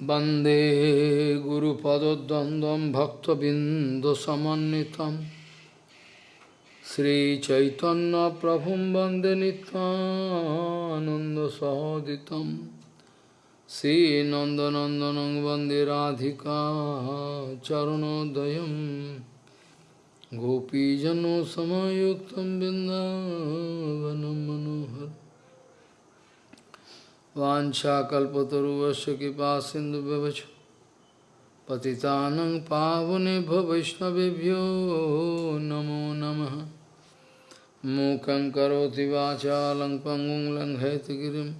वन्दे गुरुपदद्वन्द्वं भक्तबिन्दुसमन्वितं श्रीचैतन्यप्रभुं वन्दे नित्यानन्दसहोदितं श्रीनन्दनन्दनं वन्दे राधिका चरणोदयं गोपीजनसमयुक्तं बिन्दावनं मनोहर Vancha kalpataruvasya kipa sindhu bhavachu. Patitanang pavane bhavishnavibhyo namo namaha. Mukhaṁ karoti vācālaṁ pangum langheti girim.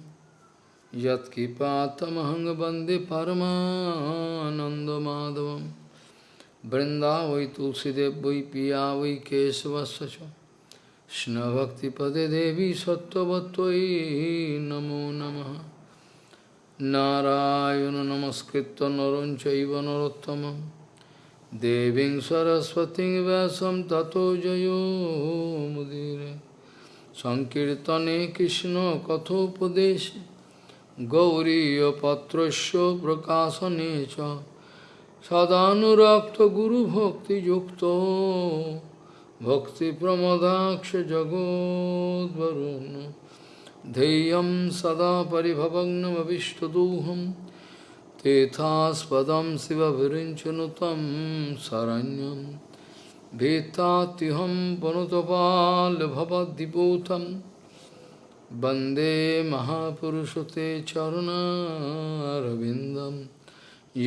Yat kipatamahang bande paramananda madhavam. Brinda vai tulsidev vai piya vai kesavasacham. तुलसीदेव वै पिया वै केशवस्य च कृष्णभक्तिपदे देवी सत्त्ववत्त्वयि नमो नमः नारायण नमस्कृत्य नरं चैव नरोत्तमं देवीं सरस्वतीं व्यासं ततो जयो मुदीरे सङ्कीर्तने कृष्णकथोपदेशे गौरीयपत्रस्य प्रकाशने च सदानुरक्तगुरुभक्तियुक्तो भक्तिप्रमदाक्षजगोद्वरुन् ध्येयं सदा परिभवग्नमविष्टदोहं तेथास्पदं शिवभिरिञ्चनुतं शरण्यं भीतात्युहं पनुतपाल्भवद्दिपूतं वन्दे महापुरुषते चरुणारविन्दं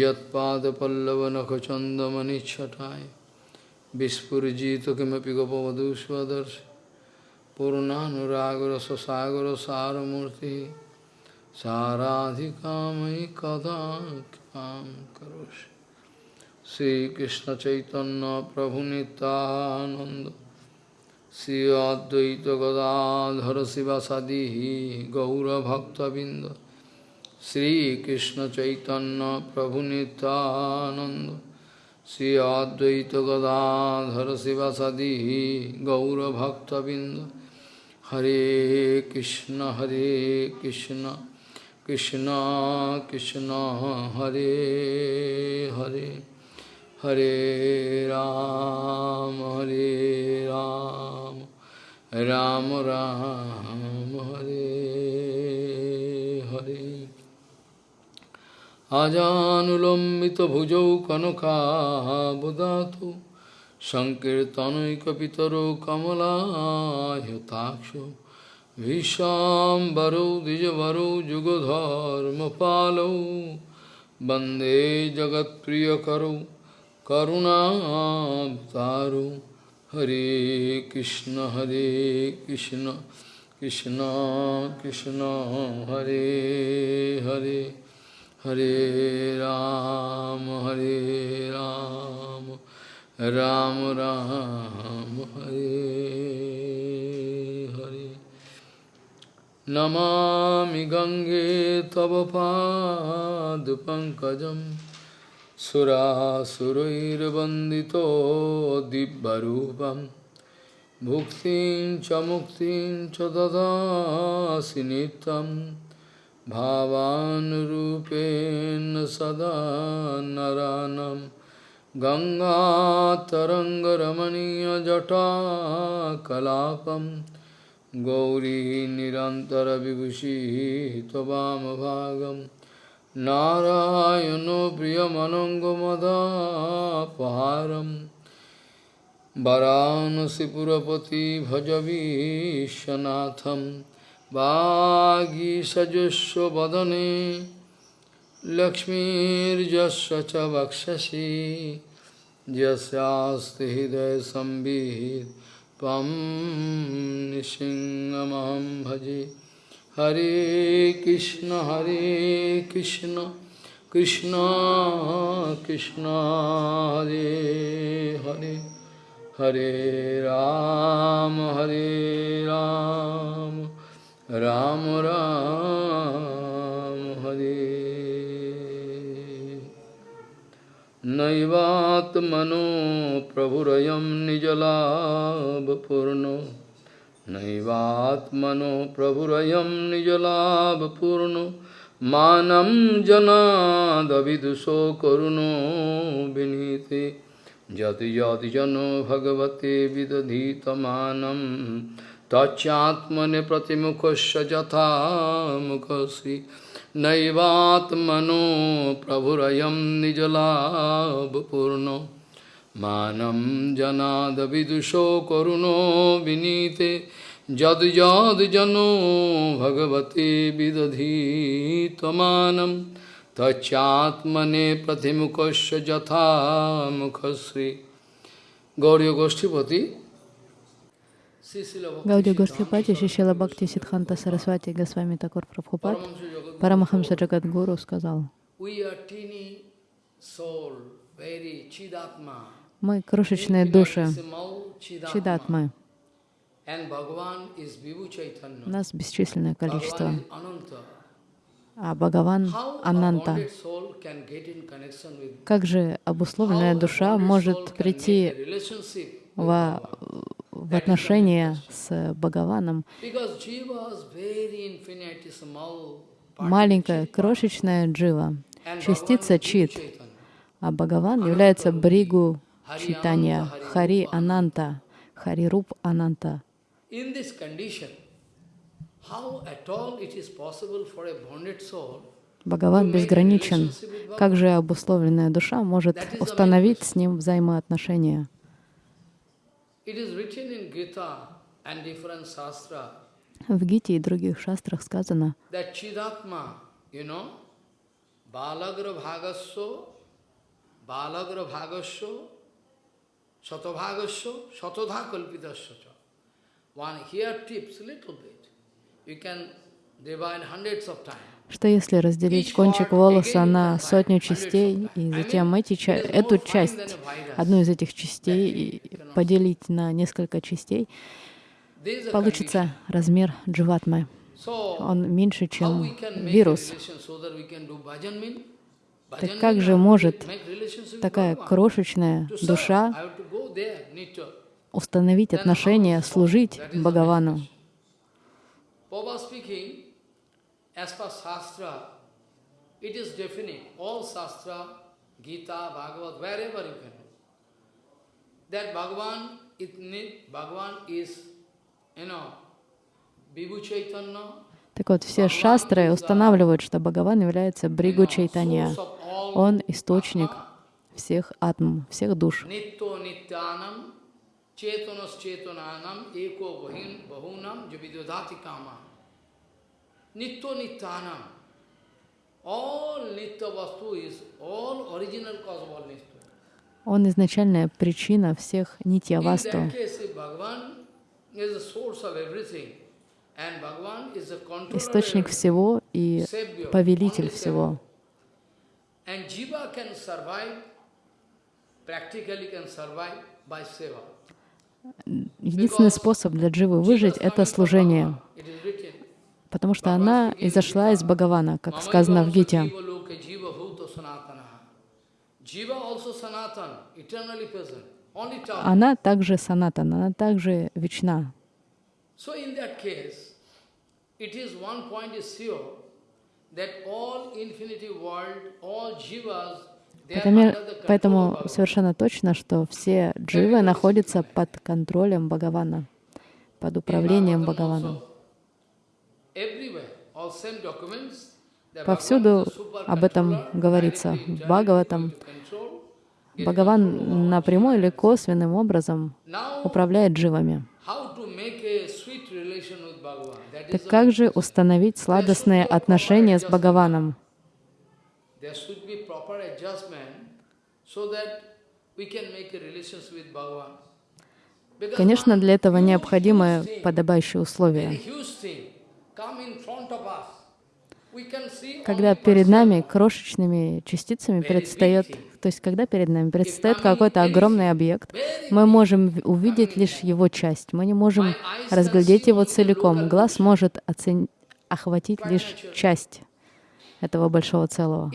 यत्पादपल्लवनखचन्दमनिच्छटाय Vispurjito kimapi gopavadu swadarsh Purnanuragara sasagara saramurti Saradhikamai kadakam karosh Sri Krishna Chaitanya Prabhu Nityananda Sri Advaita Gadadhara Sivasadihi Gaura Bhakta Binda Sri Krishna Chaitanya Prabhu Nityananda Shri अद्वैत गदाधर शिवासादि गौरभक्तबिंद हरे कृष्ण हरे कृष्ण कृष्ण कृष्ण, हरे हरे हरे राम हरे राम राम राम हरे हरे আজানুলম্বিতভুজৌ কনকাবদাতু সংকীর্তনৈকপিতরো কমলায়তাক্ষ ভীষাম্বরৌ দ্বিজবরৌ যুগধর্মপালৌ বন্দে জগৎপ্রিয়করৌ করুণাবতারৌ। হরে কৃষ্ণ হরে কৃষ্ণ কৃষ্ণ কৃষ্ণ, হরে হরে। হরে রাম হরে রাম রাম রাম, হরে হরে। নমামি গঙ্গে তব পাদপঙ্কজম সুরাসুরৈরবন্দিত দিব্যরূপম। ভুক্তি চ মুক্তিং চ দদাসি भावानुरूपेण सदा नरानं गङ्गातरङ्गरमणीयजटाकलापं गौरी निरन्तरविभूषिः त्ववामभागं नारायणो प्रियमनङ्गमदापहारं वरानसिपुरपति भजवीशनाथम् वागीषजुष्व वदने लक्ष्मीर्जस्व च वक्षसि। यस्यास्ति हृदय संवित् त्वं निसिंहमहं भजे। हरे कृष्ण हरे कृष्ण कृष्ण कृष्ण, हरे हरे। हरे राम हरे राम। राम राम हरे। नैवात्मनो प्रभुरयं निजलाभपूर्णो। नैवात्मनो प्रभुरयं निजलाभपूर्णो। मानं जनादविदुषो करुणो विनीते। यति यति जनो भगवते विदधीतमानम् manam Tachyatmane pratimukhasya jatha mukhasi Naivatmano prabhurayam nijalabhapurno Manam janadavidusho karuno vinite जद जद जनो भगवते विदधी तमानम तच्चात्मने प्रतिमुखस्य जथा मुखश्री गौरी गोष्ठीपति Гаудия Госхипати, Шишила Бхакти Сидханта Сарасвати Госвами Такур Прабхупад, Парамахамса Джагадгуру сказал, мы крошечные души, чидатмы, нас бесчисленное количество. А Бхагаван Ананта. Как же обусловленная душа может прийти в, в отношения с Бхагаваном? Маленькая, крошечная джива, частица чит, а Бхагаван является бригу читания, Хари Ананта, Хари Руп Ананта. Бхагаван безграничен. Как же обусловленная душа может установить с ним взаимоотношения? it is written in gita and different sastra gita druva sastra khasana that chidakma you know В Гите и других шастрах сказано, One here tips a little bit. You can divide hundreds of times. Что если разделить кончик волоса на сотню частей, и затем эти, эту часть, одну из этих частей поделить на несколько частей, получится размер дживатмы. Он меньше, чем вирус. Так как же может такая крошечная душа установить отношения, служить Бхагавану. Так вот, все шастры устанавливают, что Бхагаван является Бригу Чайтанья. Он источник всех атм, всех душ. Chetanas Nitya nityanam. All nitya vastu is all original cause of all nitya. Он изначальная причина всех нитья васту. Источник всего и повелитель всего. Единственный способ для Дживы выжить — это служение, потому что она изошла из Бхагавана, как сказано в Гите. Она также санатан, она также вечна. Поэтому совершенно точно, что все дживы находятся под контролем Бхагавана, под управлением Бхагавана. Повсюду об этом говорится. Бхагаватам. Бхагаван напрямую или косвенным образом управляет дживами. Так как же установить сладостные отношения с Бхагаваном? Конечно, для этого необходимы подобающие условия. Когда перед нами крошечными частицами предстает, то есть когда перед нами предстает какой-то огромный объект, мы можем увидеть лишь его часть, мы не можем разглядеть его целиком. Глаз может оцен... охватить лишь часть этого большого целого.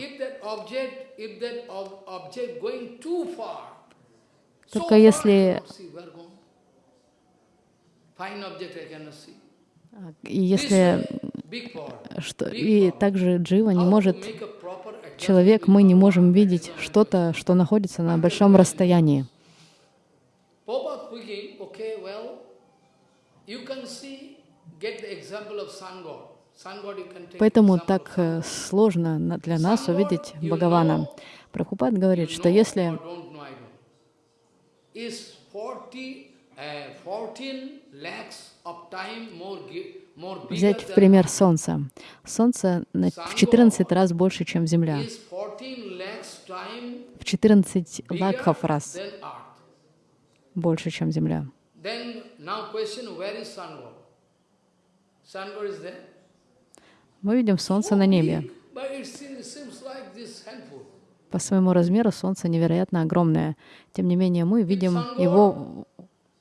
Только если и если что и также Джива не может, человек, мы не можем видеть что-то, что находится на большом расстоянии. Поэтому так э, сложно для нас увидеть Бхагавана. Прабхупад говорит, что если. Is 40, uh, 14 lakhs взять в пример Солнце. Солнце в 14 раз больше, чем Земля. is 14 lakhs time В 14 bigger лакхов раз больше, чем Земля. Мы видим Солнце на небе. По своему размеру Солнце невероятно огромное. Тем не менее, мы видим его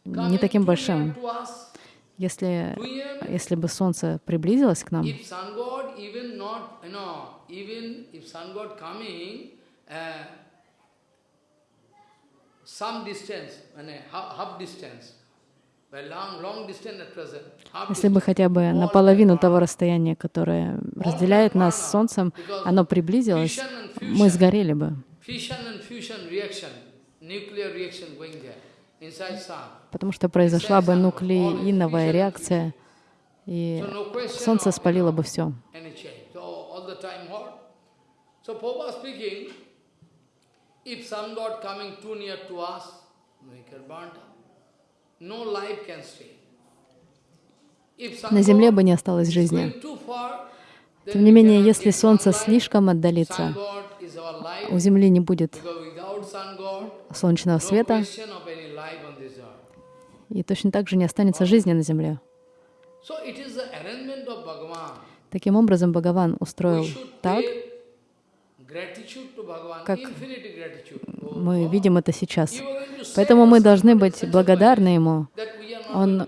не таким большим. Если, если бы Солнце приблизилось к нам, если бы хотя бы наполовину того расстояния, которое разделяет нас с Солнцем, оно приблизилось, мы сгорели бы. Потому что произошла бы нуклеиновая реакция, и Солнце спалило бы все. На Земле бы не осталось жизни. Тем не менее, если Солнце слишком отдалится, у Земли не будет солнечного света, и точно так же не останется жизни на Земле. Таким образом, Бхагаван устроил так, как. Oh, мы видим это сейчас. Поэтому мы должны быть благодарны Ему. Он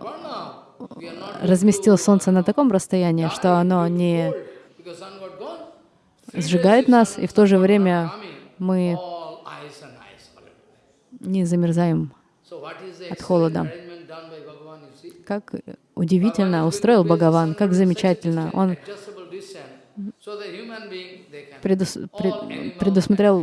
Разместил Солнце на таком расстоянии, что оно не сжигает нас, и в то же время мы не замерзаем от холода. arrangement done by Bhagavan, you see? Как удивительно устроил Бхагаван, как замечательно. Он предус- пред- предусмотрел.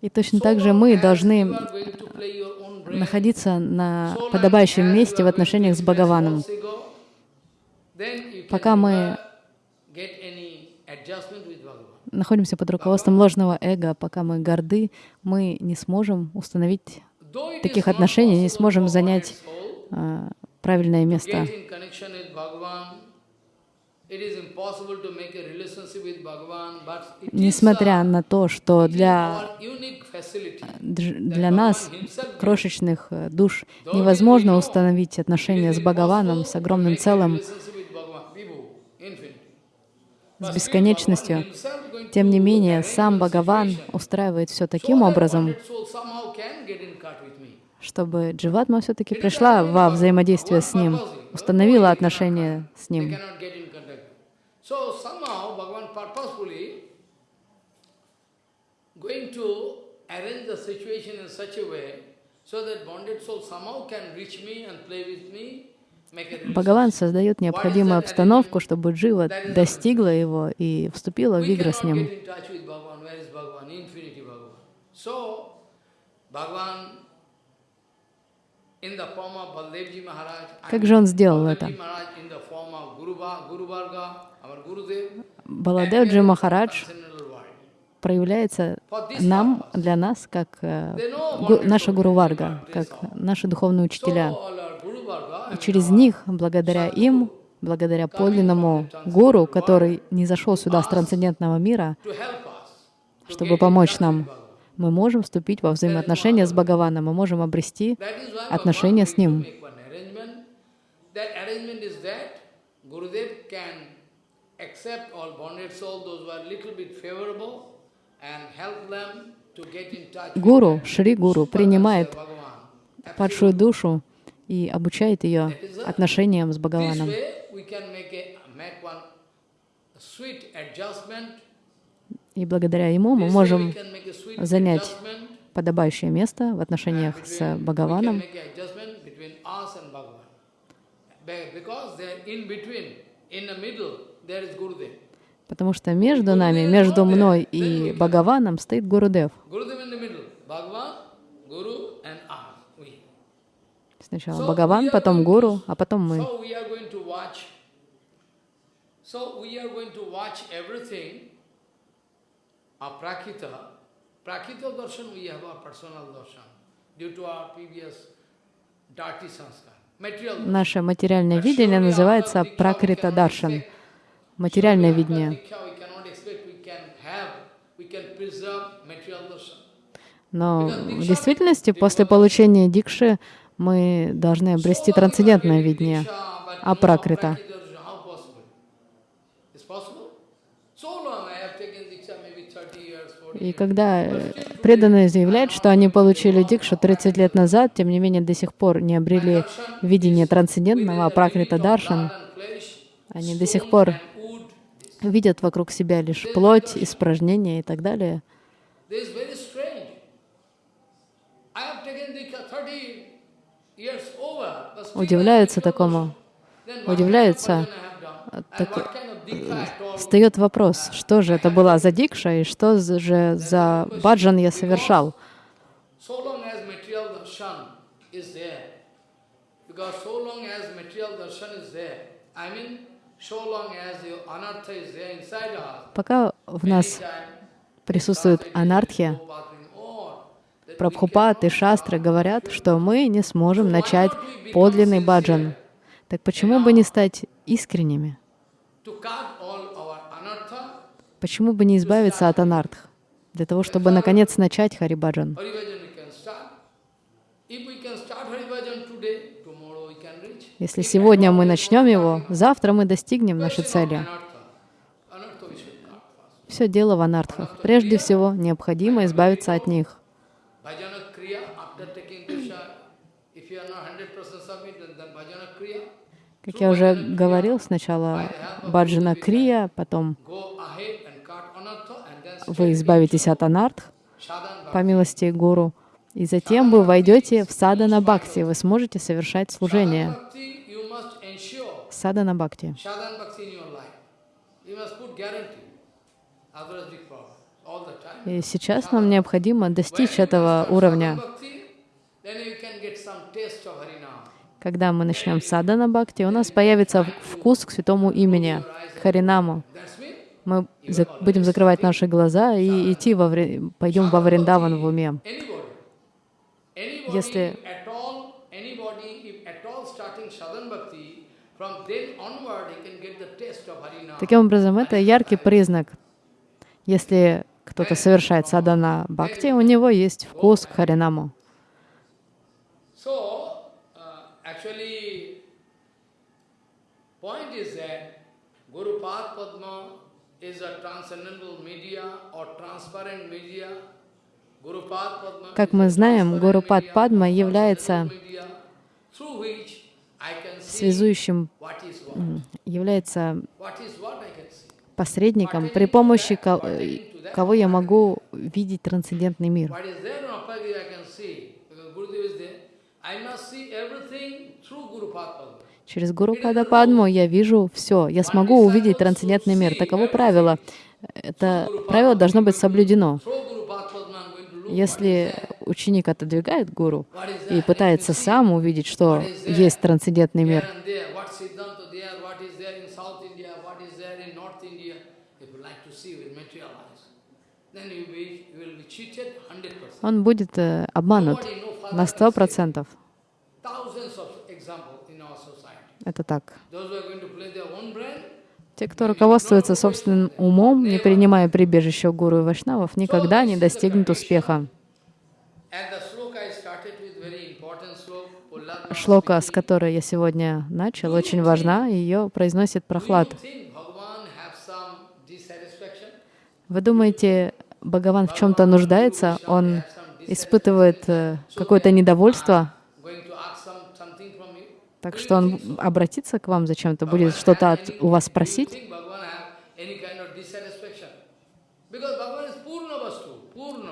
И точно так же мы должны находиться на подобающем месте в отношениях с Бхагаваном. Пока мы находимся под руководством ложного эго, пока мы горды, мы не сможем установить таких отношений, не сможем занять а, правильное место. Несмотря uh, на то, что для, для нас, крошечных э, душ, невозможно установить отношения с Бхагаваном, с огромным целым, с бесконечностью. Тем не менее, сам Бхагаван устраивает все таким образом, чтобы Дживатма все-таки пришла во взаимодействие с ним, установила отношения с ним. So that bonded soul somehow can reach me and play with me. Бхагаван создает необходимую обстановку, чтобы Джива достигла его и вступила в игры с ним. Как же он сделал это? Баладевджи Махарадж проявляется нам, для нас, как э, гу- наша Гуру Варга, как наши духовные учителя. И через них, благодаря им, благодаря подлинному гуру, который не зашел сюда с трансцендентного мира, чтобы помочь нам, мы можем вступить во взаимоотношения с Бхагаваном, мы можем обрести отношения с Ним. Гуру, Шри Гуру, принимает падшую душу и обучает ее отношениям с Бхагаваном. И благодаря ему мы можем занять подобающее место в отношениях с Бхагаваном. Потому что между нами, между мной и Бхагаваном стоит Гурудев. Сначала Бхагаван, потом Гуру, а потом мы. So we are going to watch everything of Prakrita. Prakrita darshan, we have our personal darshan due to our previous dirty sanskar. Наше материальное видение называется Пракрита Даршан. Материальное видение. Но в действительности, после получения дикши, мы должны обрести трансцендентное видение, апракрита. И когда преданные заявляют, что они получили дикшу 30 лет назад, тем не менее до сих пор не обрели видение трансцендентного, апракрита даршан, они до сих пор видят вокруг себя лишь плоть, испражнения и так далее. Удивляются такому, удивляются. Так, встает вопрос, что же это была за дикша и что же за баджан я совершал. Пока в нас присутствует анархия, Прабхупад и Шастры говорят, что мы не сможем начать подлинный баджан. Так почему бы не стать искренними? Почему бы не избавиться от анартх? Для того, чтобы наконец начать Харибаджан. Если сегодня мы начнем его, завтра мы достигнем нашей цели. Все дело в анартхах. Прежде всего, необходимо избавиться от них. Как я уже говорил, сначала баджана крия, потом вы избавитесь от анартх по милости Гуру, и затем вы войдете в садана бхакти, вы сможете совершать служение. Садана бхакти. И сейчас нам необходимо достичь этого уровня. Когда мы начнем садана бхакти, у нас появится вкус к святому имени, к Харинаму. Мы за будем закрывать наши глаза и идти во вре пойдем во Вриндаван в уме. Если Таким образом, это яркий признак. Если кто-то совершает садана бхакти, у него есть вкус к харинаму. Media. Как мы знаем, Гуру Пад Падма является связующим, является посредником, при помощи кого я могу видеть трансцендентный мир. Через Гуру Пада Падму я вижу все. Я смогу увидеть трансцендентный мир. Таково правило. Это правило должно быть соблюдено. Если ученик отодвигает гуру и пытается сам увидеть, что есть трансцендентный мир, он будет э, обманут на сто процентов. Это так. Те, кто руководствуется собственным умом, не принимая прибежище гуру и вайшнавов, никогда не достигнут успеха. Шлока, с которой я сегодня начал, очень важна, ее произносит Прохлад. Вы думаете, Бхагаван в чем-то нуждается? Он испытывает э, какое-то недовольство? Так что он обратится к вам зачем-то, будет что-то у вас спросить.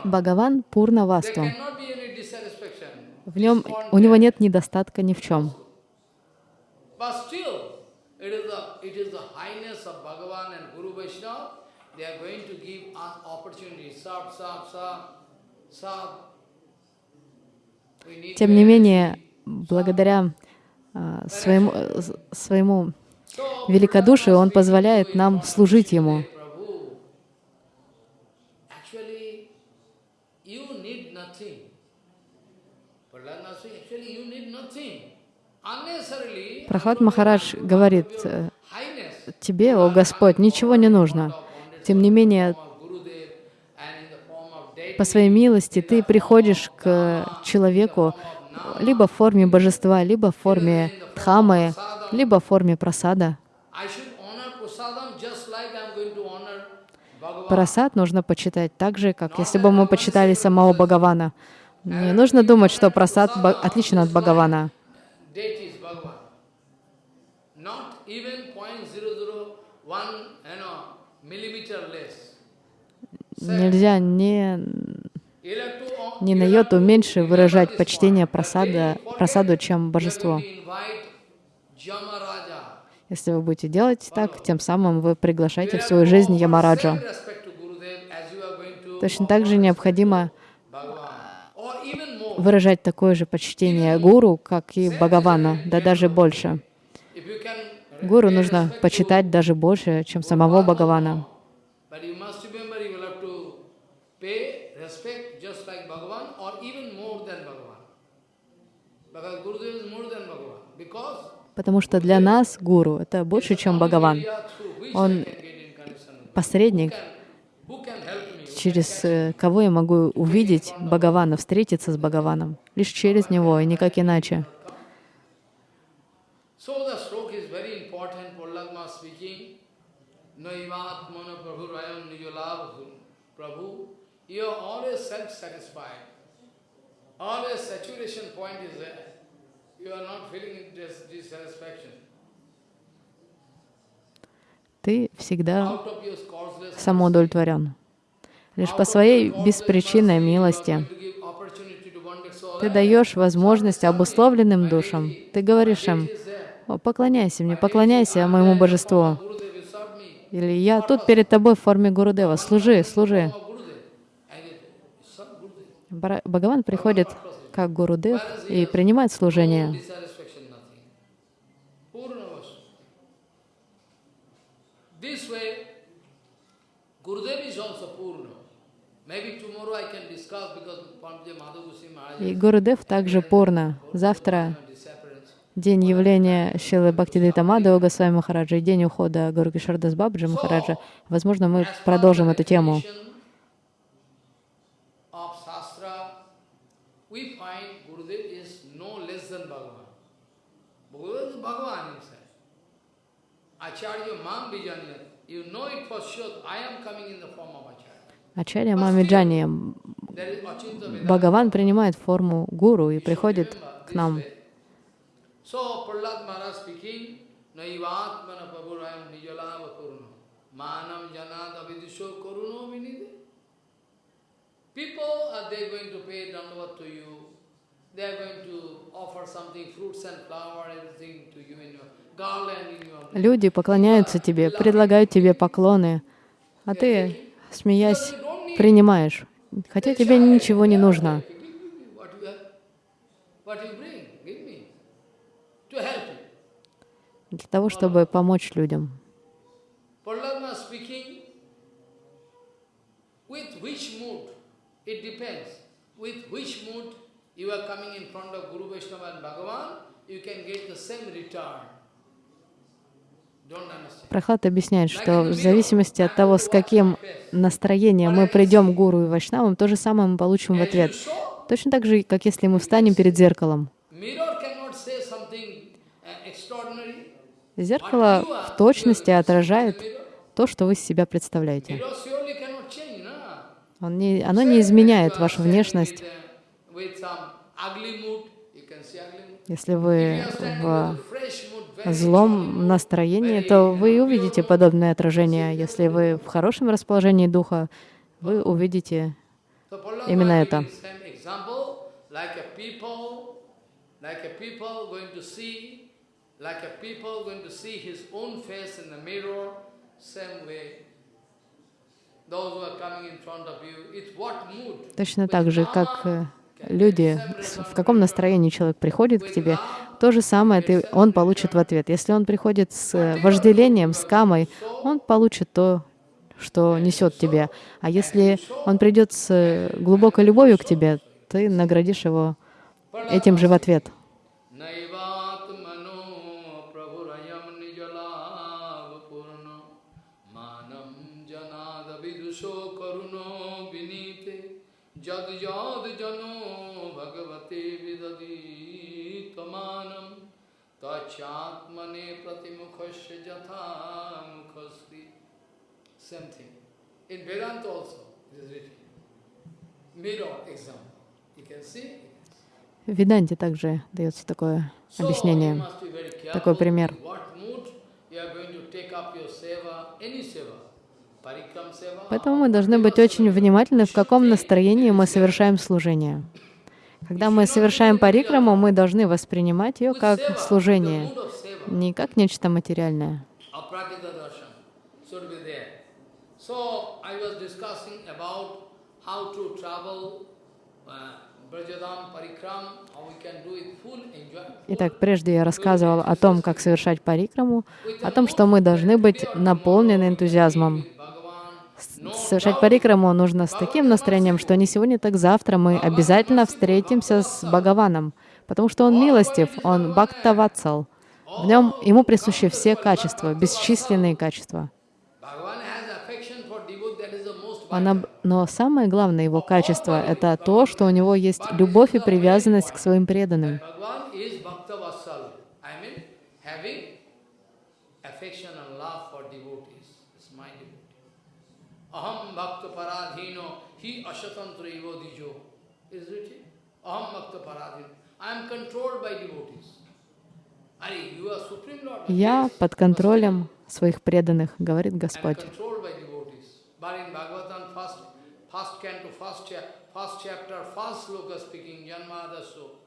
Бхагаван Пурна Васту. В нем, у него нет недостатка ни в чем. They are going to give us opportunity. Тем не менее, благодаря а, своему, э, своему великодушию Он позволяет нам служить Ему. Прохлад Махарадж говорит, э, тебе, о Господь, ничего не нужно. Тем не менее, Gurudev, and in the form of deity, по своей милости ты приходишь к человеку либо в форме божества, либо в форме дхамы, либо в форме Bhagavan. Прасад нужно почитать так же, как если бы мы почитали самого Бхагавана. Не нужно думать, что прасад ба- отличен от Бхагавана. Not even 0.001, you know, millimeter less. Нельзя не, Electro- ни на йоту меньше выражать почтение прасада, прасаду, чем Jamaraja. Если вы будете делать так, тем самым вы приглашаете в свою жизнь Ямараджа. Точно так же необходимо выражать такое же почтение гуру, как и Бхагавана, да даже больше. Гуру нужно почитать даже больше, чем самого Бхагавана. But you must remember you will have to pay respect just like Bhagavan or even more than Bhagavan. Because Gurudev is more than Bhagavan. Because Потому что для нас гуру — это больше, чем Бхагаван. Он Посредник, через э, кого я могу увидеть Бхагавана, встретиться с Бхагаваном. Лишь через него и никак иначе. Prabhu. You are always self-satisfied. Always saturation point is there. You are not feeling dissatisfaction. Ты всегда самоудовлетворен. Лишь по своей беспричинной милости ты даешь возможность обусловленным душам. Ты говоришь им, «О, поклоняйся мне, поклоняйся моему божеству. Или я тут перед тобой в форме Гурудева. Служи, служи. Бхагаван приходит как Гурудев и принимает служение. И Гурудев также Пурна. Завтра день явления Шилы Бхактидита Мадхава Госвами Махараджа и день ухода Гуру Кишардас Бабджи Махараджа. Возможно, мы продолжим эту тему. definition Of Shastra, we find Gurudev is no less than Bhagavan. Gurudev is Bhagavan himself. Acharya Mam Vijanya, you know it for sure, I am coming in the form of Acharya. Ачарья Мамиджани. Бхагаван принимает форму гуру и приходит к нам. People are they going to pay dandavat to you. They are going to offer something, fruits and flower, everything to you in your Люди поклоняются тебе, предлагают тебе поклоны, а ты, смеясь, принимаешь, хотя тебе ничего не нужно. Для того, чтобы помочь людям. You are coming in front of Guru Vaishnava and Bhagavan, you can get the same return. Прохлад объясняет, что в зависимости от того, с каким настроением мы придем к гуру и вайшнавам, то же самое мы получим в ответ. Точно так же, как если мы встанем перед зеркалом. uh. Зеркало в точности отражает то, что вы из себя представляете. Он не, оно не изменяет вашу внешность. Если вы в злом настроении, то вы увидите подобное отражение. Если вы в хорошем расположении духа, вы увидите именно это. Точно так же, как э, люди, в каком настроении человек приходит к тебе, то же самое ты, он получит в ответ. Если он приходит с э, вожделением, с камой, он получит то, что несет тебе. А если он придет с э, глубокой любовью к тебе, ты наградишь его этим же в ответ. Tachatmane pratimukhasya jatha mukhasri Same thing. In Vedanta also, it is written. Mirror example. You can see, В Веданте также дается такое объяснение, такой пример. Поэтому мы должны быть очень внимательны, в каком настроении мы совершаем служение. Когда мы совершаем парикраму, мы должны воспринимать ее как служение, не как нечто материальное. uh. Итак, прежде я рассказывал о том, как совершать парикраму, о том, что мы должны быть наполнены энтузиазмом. Совершать парикраму нужно с таким настроением, что не сегодня, так завтра мы обязательно встретимся с Бхагаваном, потому что он милостив, он бхактаватсал. В нем ему присущи все качества, бесчисленные качества. Bhagavan has affection for devotee, that is the most Он об- Но самое главное его качество — это то, что у него есть любовь и привязанность к своим преданным. Bhagavan is Bhakta Vatsal. I mean, having affection and love for devotees. It's my devotee. Aham Bhakta Paradhino, he Ashatantra Evo Dijo. Is written. Aham Bhakta Paradhino. I am controlled by devotees. Are you are Supreme Lord? «Я под контролем своих преданных», — говорит Господь. controlled by devotees. But in Bhagavatam, first, first canto, first, cha first chapter, first sloka speaking, Janmadaso.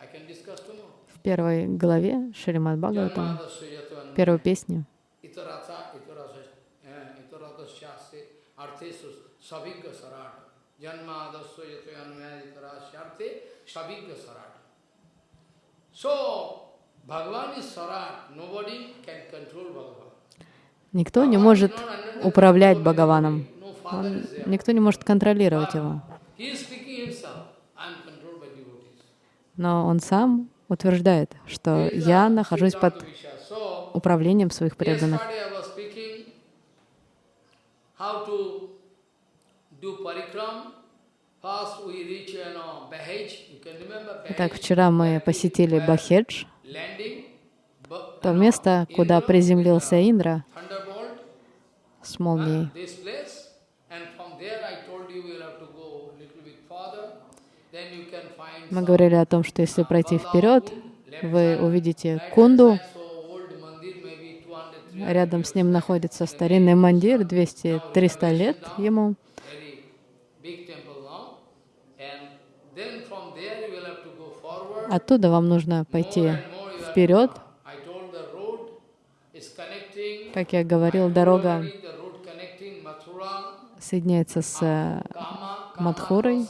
I can discuss tomorrow. В первой главе Шримад Бхагаватам, Janmadaso yatvan первой песни, itarata itarasa itaratasyaste arthesus savigga sarata. Janmadaso yatvan itarasyaste savigga sarata. So, Bhagavan is sarat. Nobody can control Bhagavan. никто не может управлять Бхагаваном. Он- никто не может контролировать его. Но он сам утверждает, что я нахожусь под управлением своих преданных. how to Итак, вчера мы посетили Бахедж, то место, куда приземлился Индра с молнией. Мы говорили о том, что если пройти вперед, вы увидите Кунду, so old mandir, maybe 200, 300 рядом с ним находится старинный мандир, 200-300 лет ему. very big temple now. And then from there you will have to go forward. Оттуда вам нужно пойти вперед. Как я говорил, дорога соединяется с э, Мадхурой.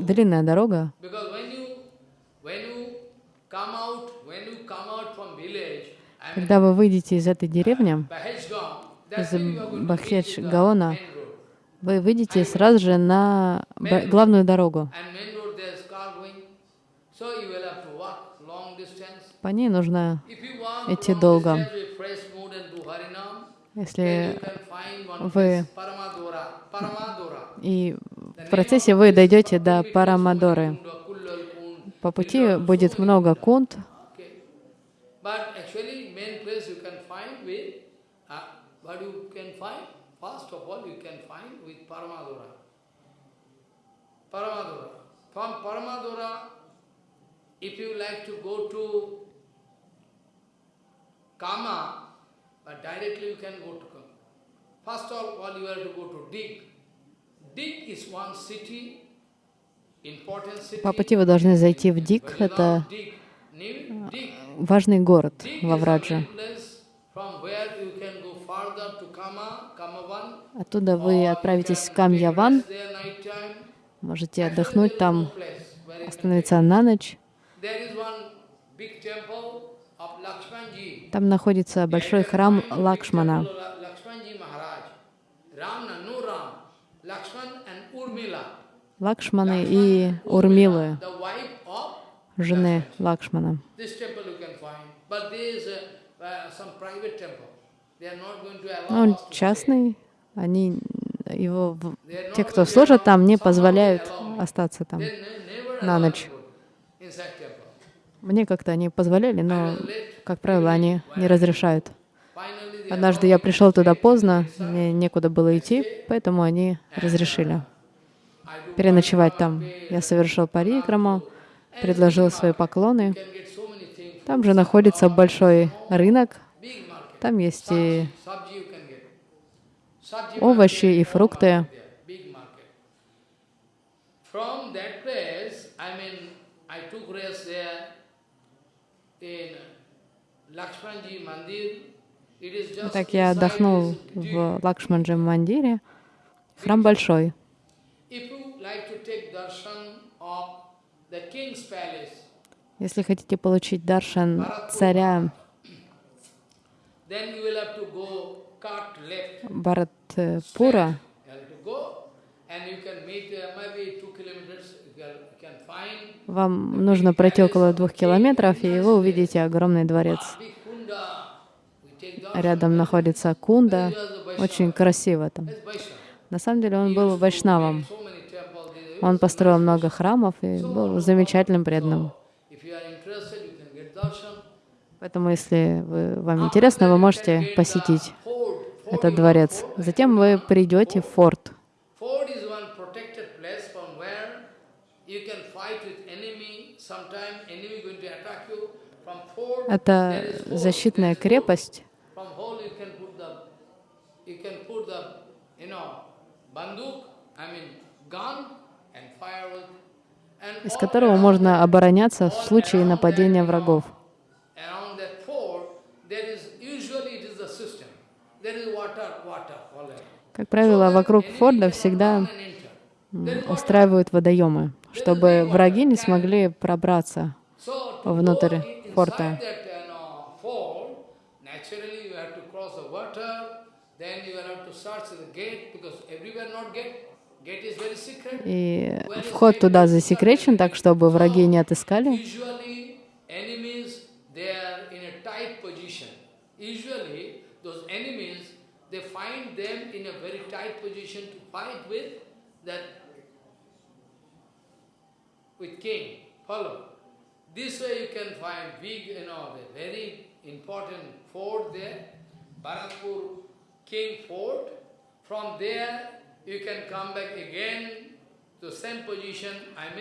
длинная дорога. Когда вы выйдете из этой деревни, из Бахедж Гаона, вы выйдете сразу же на главную дорогу. По ней нужно, Идти долго. если вы- и в процессе вы дойдете до Парамадоры. По пути будет много кунт, Okay. But actually, main place you can find with, uh, what you can find, first of all, you can find with Paramadura. Paramadura. From Paramadura, if you like to go to Kama, but directly you can go to Kama. First of all, you have to go to Dig. Dig is one city, important city. По пути вы должны зайти в Дик, это важный город во Врадже. Оттуда вы отправитесь в Камьяван, take rest there night time. Можете отдохнуть там, остановиться на ночь. Там находится большой храм Лакшмана. Лакшманы и Урмилы, жены Лакшмана. uh, Он частный, они его, те, кто служат там, не позволяют остаться там на ночь. Мне как-то они позволяли, но, как правило, они не разрешают. Однажды я пришел туда поздно, мне некуда было идти, поэтому они разрешили переночевать там. Я совершил парикраму, предложил свои поклоны. Там же находится большой рынок, там есть и Sabji you can get. Sabji овощи и фрукты. Так я отдохнул в Лакшманджи Мандире. Храм большой. Если хотите получить даршан царя can meet uh, вам нужно пройти около двух километров, и вы увидите огромный дворец. Рядом находится Кунда, очень красиво там. На самом деле он был вайшнавом. Он построил много храмов и был замечательным преданным. Поэтому, если вы, вам интересно, вы можете посетить Fort. Fort этот дворец. Затем вы придете в форт. Это защитная крепость, из которого можно обороняться в случае нападения врагов. Как правило, вокруг форта всегда устраивают водоемы, чтобы враги не смогли пробраться. Внутрь форта. И вход туда засекречен, так чтобы враги не отыскали. Usually enemies they are in a tight position. Usually those enemies they find them in a very tight position to fight with that with king. Follow. This way you can find big, you know, a very important fort there, Bharatpur King Fort. From there you can come back again to same position. I mean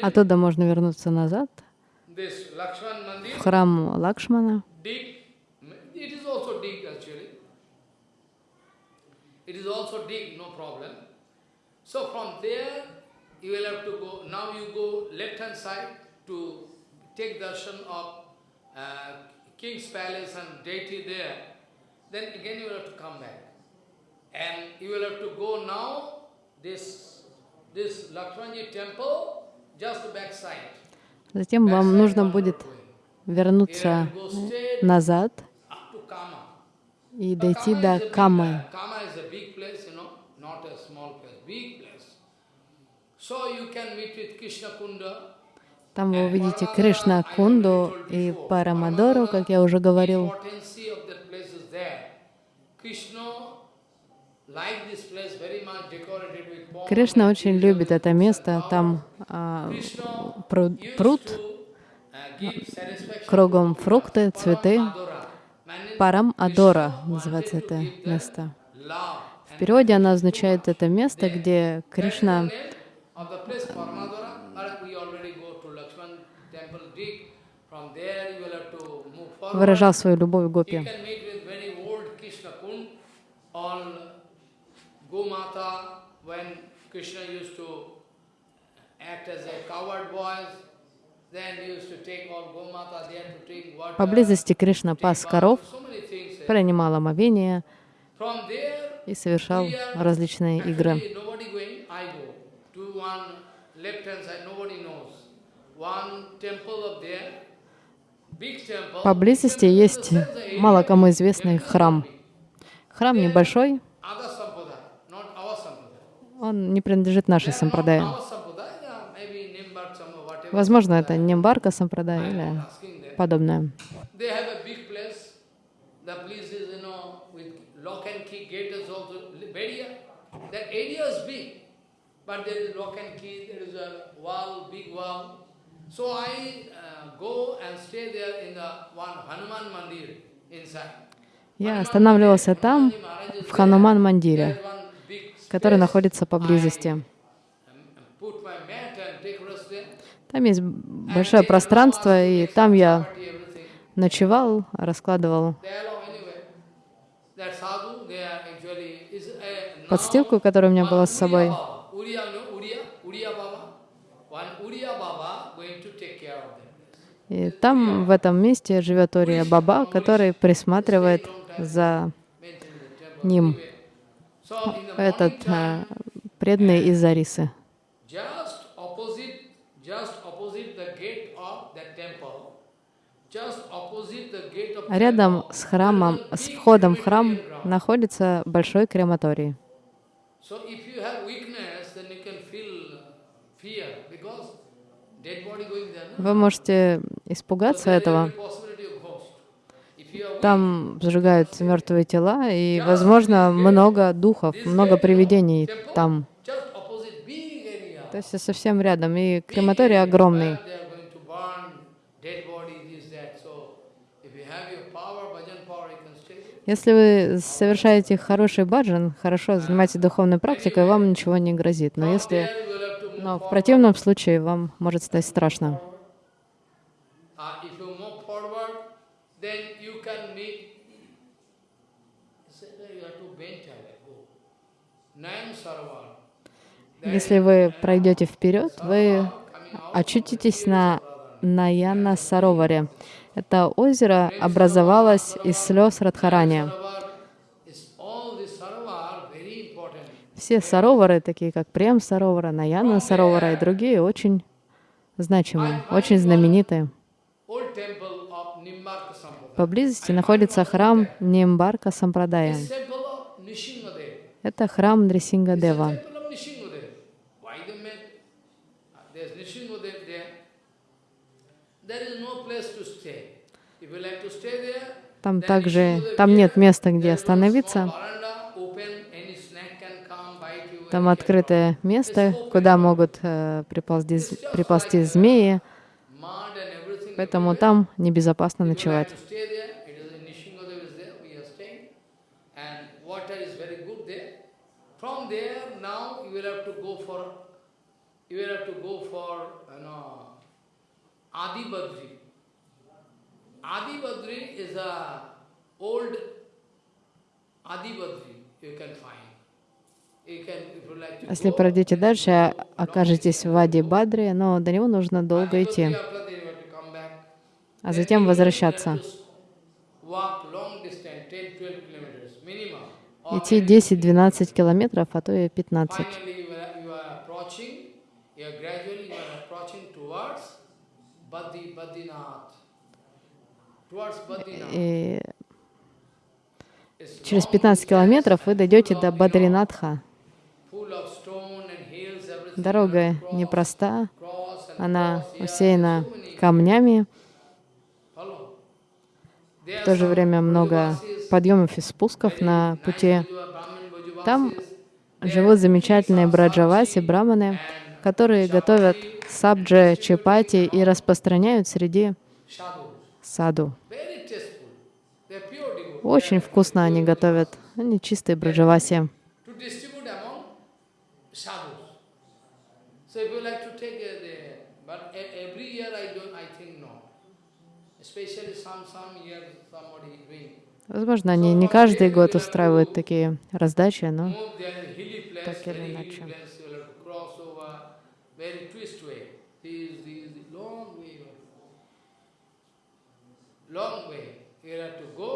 Оттуда можно вернуться назад this Lakshman в храм Лакшмана. dig. It is also dig actually. It is also dig, no problem. So from there, you will have to go, now you go left hand side to take darshan of uh, king's palace and deity there. Then again you will have to come back. And you will have to go now, this, this Lakshmanji temple, just back side. Затем вам нужно будет вернуться назад и дойти до Камы. uh, Kama is a big place, you know, not a small place, big place. So you can meet with Krishna Kunda. Там вы увидите Кришна Кунду и Парамадору, как я уже говорил. Кришна очень любит это место. Там а, пруд, пруд, uh, кругом фрукты, цветы. Парам Адора называется это место. В переводе она означает это место, где Кришна of the place Paramadora. Or we already go to Lakshman temple forward. выражал свою любовь к гопи. Поблизости Кришна пас коров, принимал омовение и совершал различные игры. actually nobody going, I go. To one left hand side, nobody knows. One temple up there. Поблизости есть мало кому известный храм. Храм небольшой, он не принадлежит нашей сампрадае. Возможно, это Нимбарка сампрадай I'm или подобное. The area is big, but there is lock and key, there is a wall, big wall. So I uh, go and stay there in the one Hanuman Mandir inside. Я останавливался там, в one big который находится поблизости. Там есть большое пространство, и там я ночевал, раскладывал подстилку, которая у меня была с собой. Uriya, no, Uriya, Uriya Baba. One Uriya Baba going to take care of them. И там, в этом месте, живет Ория Баба, который присматривает за ним. Этот э, преданный из of Рядом с храмом, с входом в храм находится большой крематорий. So if you have weakness, then you can feel fear because dead body going there. No? Вы можете испугаться этого. Там сжигаются мертвые тела, и, возможно, много духов, много привидений там. То есть совсем рядом. И крематорий огромный. Если вы совершаете хороший баджан, хорошо занимаетесь духовной практикой, вам ничего не грозит. Но если но в противном случае вам может стать страшно. Если вы пройдете вперед, вы очутитесь на Наяна Сароваре. Это озеро образовалось из слез Радхарани. Все саровары, такие как Прем Саровара, Наяна Саровара и другие, очень значимые, очень знаменитые. Поблизости находится храм Нимбарка Сампрадая. Это храм Нрисингадева. uh, Там также, там нет места, где остановиться. Там открытое место, куда могут э, приползти, приползти змеи. Поэтому там небезопасно ночевать. is a old you can find. Если пройдете дальше, окажетесь в Ади Бадре, но до него нужно долго идти, kilometers minimum. Or Идти maybe 10-12 километров, а то и 15. Finally, you are, you are approaching, you are gradually you are approaching towards Badi, Badinath. Towards Badinath. И через long 15 distance километров вы дойдете до Бадринатха. Дорога непроста, она усеяна камнями. В то же время много подъемов и спусков на пути. Там живут замечательные браджаваси, браманы, которые готовят сабджи, чапати и распространяют среди саду. Очень вкусно они готовят. Они чистые браджаваси. So if you like to take uh, Возможно, они не каждый год устраивают такие раздачи, но Так или иначе. long way. you have to- go,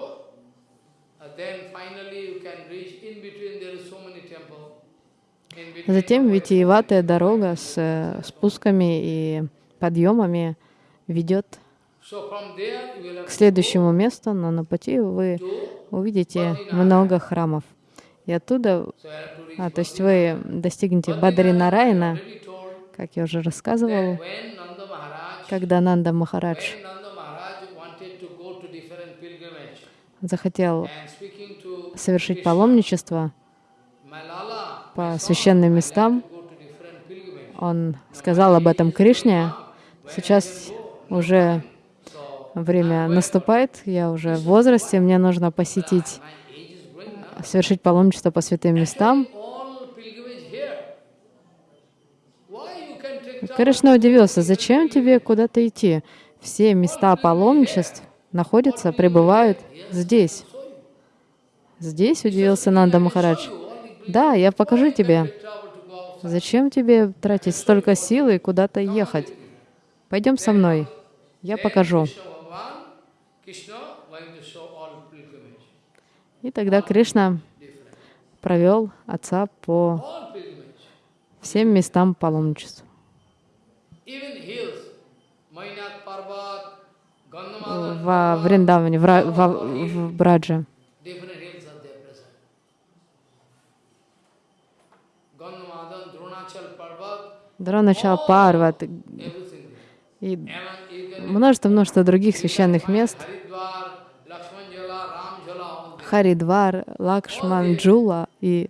then finally you can reach, in between there is so many temples. Затем витиеватая дорога с э, спусками и подъемами ведет К следующему месту, но на пути вы увидите много храмов. И оттуда, а, то есть вы достигнете Бадринарайна, как я уже рассказывал, когда Нанда Махарадж захотел совершить паломничество по священным местам, он сказал об этом Кришне. Сейчас уже время наступает, я уже в возрасте, мне нужно посетить, совершить паломничество по святым местам. Кришна удивился, зачем тебе куда-то идти? Все места паломничеств находятся, пребывают здесь. Здесь удивился Нанда Махарадж. Да, я покажу тебе. Зачем тебе тратить столько сил и куда-то ехать? Пойдем со мной. Я покажу. Krishna Bhagavan, Krishna going to show all pilgrimage. И тогда Кришна провел отца по всем местам паломничеств. Even hills, Mainak Parvat, Gandhamadhan, Во Вриндаване, в, Ра- во- в Брадже. Дроначал Парват и множество-множество других священных мест. Харидвар, Лакшман, Джула и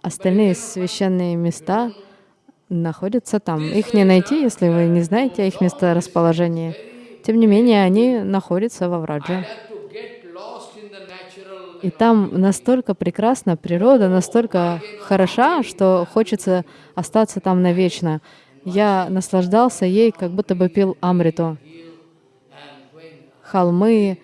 остальные священные места находятся там. Их не найти, если вы не знаете их месторасположении. Тем не менее, они находятся во Врадже. И там настолько прекрасна природа, настолько хороша, что хочется остаться там навечно. Я наслаждался ей, как будто бы пил амриту. Холмы.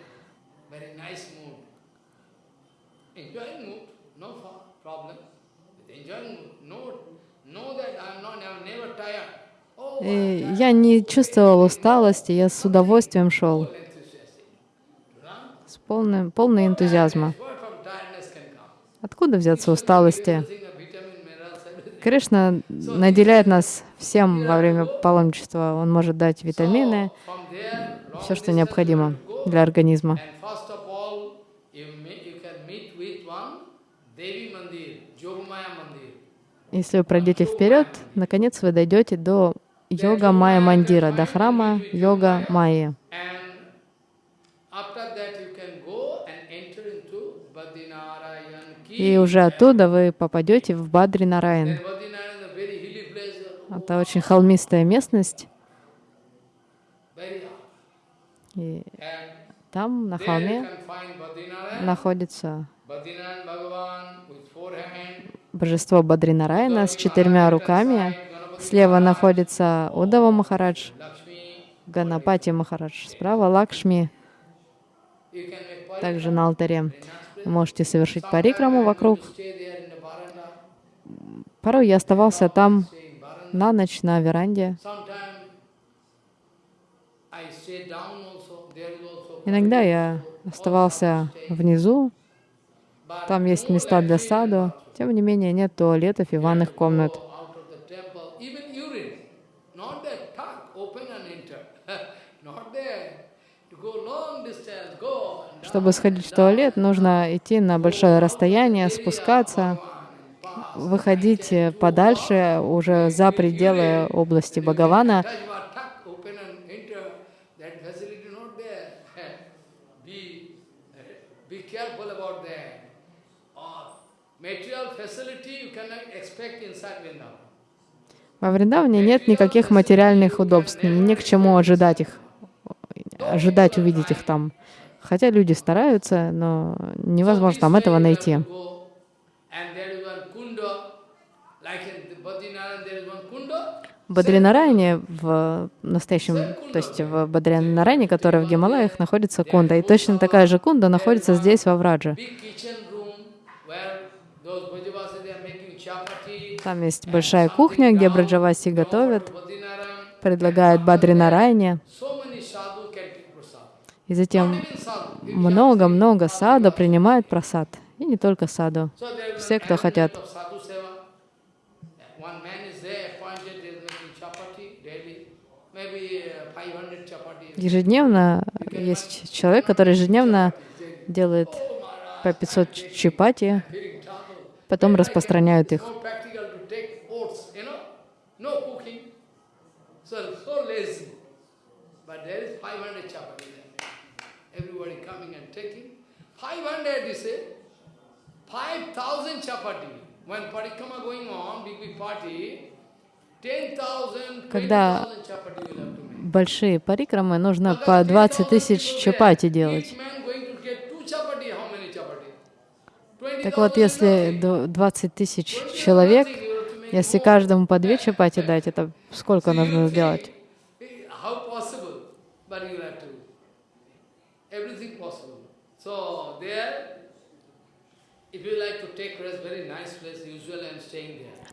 Oh, И я не чувствовал усталости, я с удовольствием шел, с полным, полной энтузиазма. Откуда взяться усталости? Кришна наделяет нас всем во время паломничества. Он может дать витамины, все, что необходимо для организма. Если вы пройдете вперед, наконец вы дойдете до йога Майя Мандира, до храма йога Майи. И уже оттуда вы попадете в Бадри Нараян. Это очень холмистая местность. И там, на холме, находится божество Бадри Нараяна с четырьмя руками. Слева находится Удава Махарадж. Ганапати Махарадж. Справа Лакшми, также на алтаре. Вы можете совершить парикраму вокруг. Порой я оставался там на ночь на веранде. Иногда я оставался внизу, там есть места для саду. Тем не менее, нет туалетов и ванных комнат. Чтобы сходить в туалет, нужно идти на большое расстояние, спускаться, выходить подальше, уже за пределы области Бхагавана. Во Вриндаване нет никаких материальных удобств, ни к чему ожидать их, ожидать увидеть их там. Хотя люди стараются, но невозможно там этого найти. В Бадринарайне, в настоящем, то есть в Бадринарайне, который в Гималаях, находится кунда. И точно такая же кунда находится здесь, во Враджа. Там есть большая кухня, где Браджаваси готовят, предлагают Бадринарайне. И затем много-много саду принимают просад. И не только саду. Все, кто хотят. Ежедневно есть человек, который ежедневно делает по 500 чапати, потом распространяют их. Когда большие парикрамы, нужно по 20 тысяч чапати делать. Так вот, если 20 тысяч человек, если каждому по две чапати дать, это сколько нужно сделать?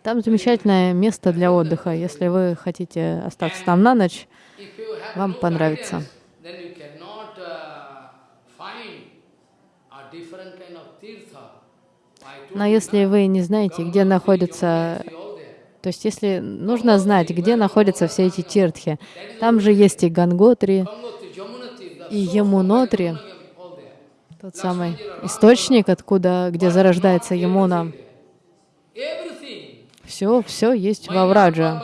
Там замечательное место для отдыха. Если вы хотите остаться там на ночь, вам понравится. Но если вы не знаете, где находится, то есть если нужно знать, где находятся все эти тиртхи, там же есть и Ганготри, и Ямунотри, тот самый источник, откуда, где зарождается Ямуна. Все, все есть во Враджа.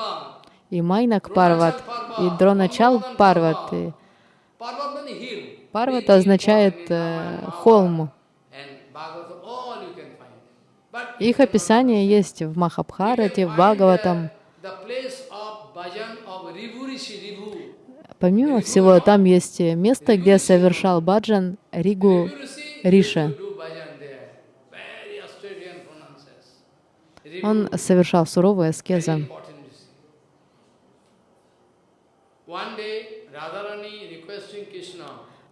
И Майнак Парват, и Дроначал Парват. И Парват означает э, холм. Их описание есть в Махабхарате, в Бхагаватам. Помимо всего, там есть место, где совершал баджан Ригу Риша. Он совершал суровую аскезу.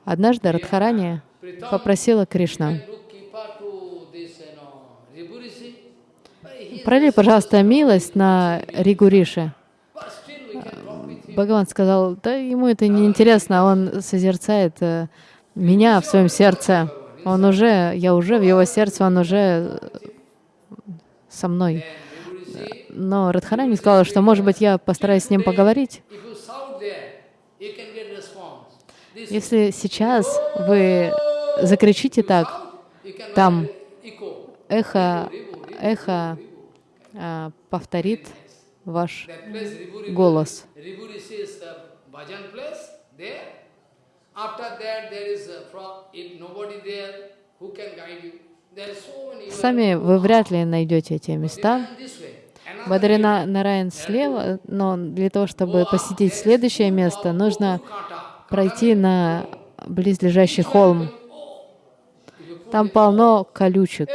Однажды Радхарани попросила Кришна, пролей, пожалуйста, милость на Ригуриши. Бхагаван сказал, да ему это не интересно, он созерцает э, меня в своем сердце. Он уже, я уже в его сердце, он уже со мной. Но Радхарани сказала, что, может быть, я постараюсь с ним поговорить. Если сейчас вы закричите так, там эхо, эхо повторит ваш голос. Сами вы вряд ли найдете эти места. Бадрина Нараян слева, но для того, чтобы посетить следующее место, нужно пройти на близлежащий холм. Там полно колючек.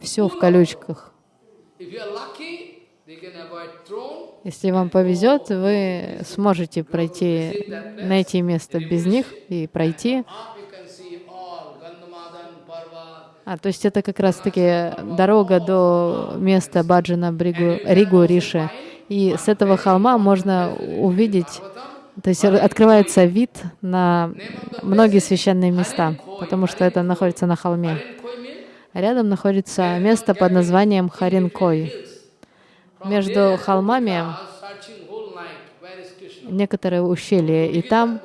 Все в колючках. Если вам повезет, вы сможете пройти, найти место без них и пройти. А, то есть это как раз-таки дорога до места Баджана Бригу, Ригу Риши. И с этого холма можно увидеть то есть открывается вид на многие священные места, потому что это находится на холме. Рядом находится место под названием Харинкой. Между холмами некоторые ущелья, и там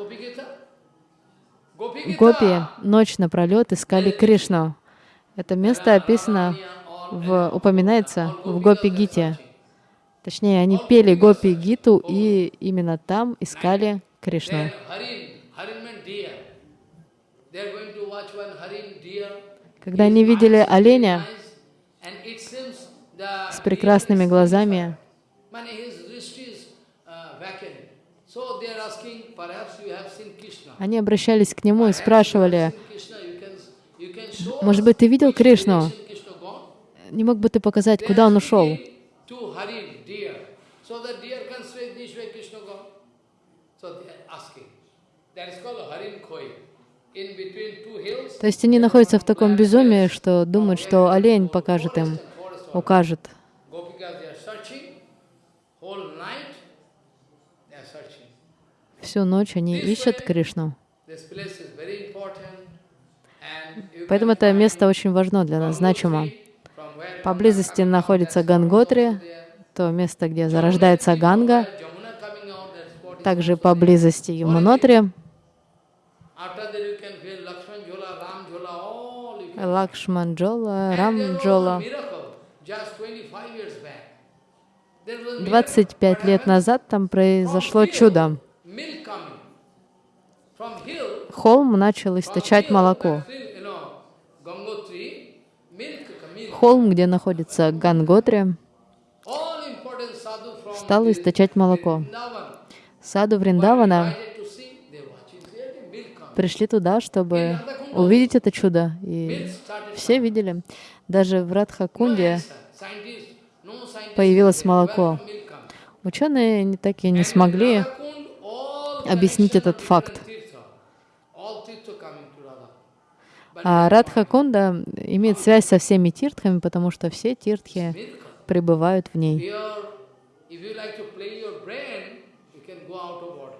гопи ночь напролет искали Кришну. Это место описано, в, упоминается в Гопи-гите. Точнее, они пели Гопи Гиту и именно там искали Кришну. Когда они видели оленя с прекрасными глазами, они обращались к нему и спрашивали, может быть, ты видел Кришну? Не мог бы ты показать, куда он ушел? То есть они находятся в таком безумии, что думают, что олень покажет им, укажет. Всю ночь они ищут Кришну. Поэтому это место очень важно для нас, значимо. Поблизости находится Ганготри, то место, где зарождается Ганга. Также поблизости Ямунотри, After that you can feel Lakshman Jhola, Ram Jhola, all you can Лакшманджола, And there was a Рамджола. miracle just 25 years back. There was a miracle. 25 What лет happened? назад там произошло чудо. Холм начал источать молоко. Холм, где находится Ганготри, стал источать молоко. Саду Вриндавана invited to see, they watching clearly, milk coming. Пришли туда, чтобы увидеть это чудо. И все видели. Даже в Радхакунде no scientists появилось молоко. Ученые так и не смогли объяснить этот факт. А Радхакунда имеет связь со всеми тиртхами, потому что все тиртхи пребывают в ней. Here, if you like to play your brain, you can go out of order.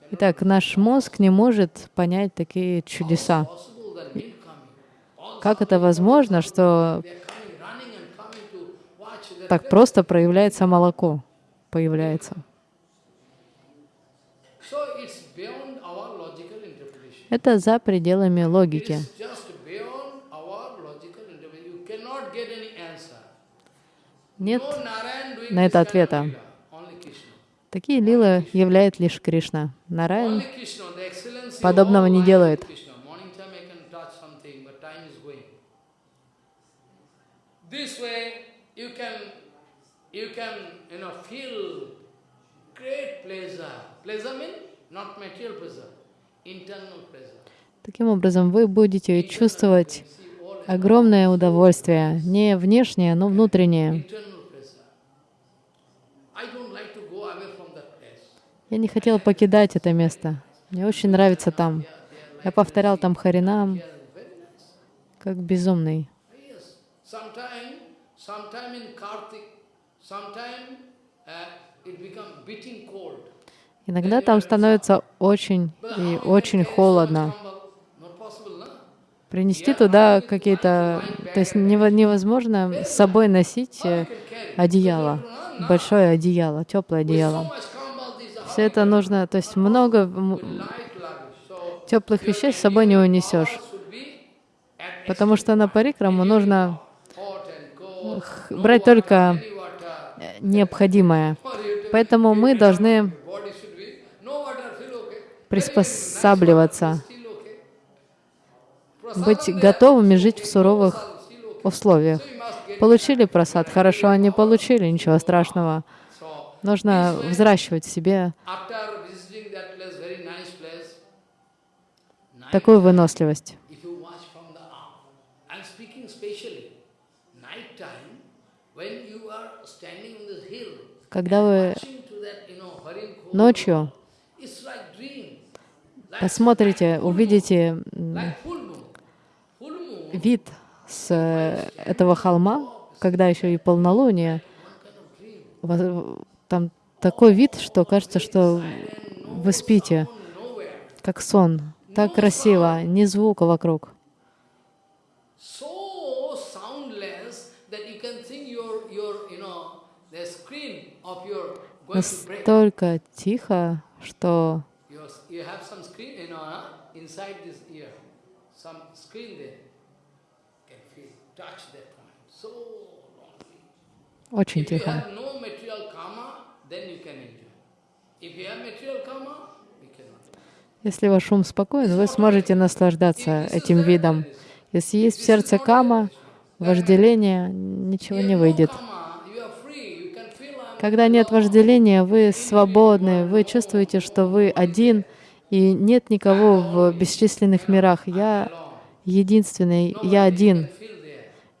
Can Итак, наш мозг не может понять такие чудеса. Как это возможно, что так просто проявляется молоко? Появляется. Это за пределами логики. Нет на это ответа. Такие лилы являет лишь Кришна. Нараян подобного не делает. life is Krishna. Morning time I can touch something, but time is going. This way you can, you can, you know, feel great pleasure. Pleasure means not material pleasure, internal pleasure. Таким образом, вы будете чувствовать огромное удовольствие, не внешнее, но внутреннее. Internal pleasure. I don't like to go away from that place. Я не хотела покидать это место. Мне очень нравится там. Я повторял там Харинам, как безумный. Uh. Иногда там становится очень и очень холодно. Принести туда какие-то... То есть нево- невозможно с собой носить э, одеяло, большое одеяло, теплое одеяло. Все это нужно, то есть много теплых вещей с собой не унесешь, потому что на парикраму нужно брать только э, необходимое. Поэтому мы должны приспосабливаться, быть готовыми жить в суровых условиях. Получили просад, хорошо, а не получили, ничего страшного. Нужно взращивать в себе такую выносливость. Когда вы ночью посмотрите, увидите вид с э, этого холма, когда еще и полнолуние, там такой вид, что кажется, что вы спите, как сон. Так красиво, ни звука вокруг. Настолько тихо, что очень тихо. Если ваш ум спокоен, вы сможете наслаждаться этим видом. Если есть в сердце кама, вожделение, ничего не выйдет. Когда нет вожделения, вы свободны, вы чувствуете, что вы один, и нет никого в бесчисленных мирах. Я единственный, я один,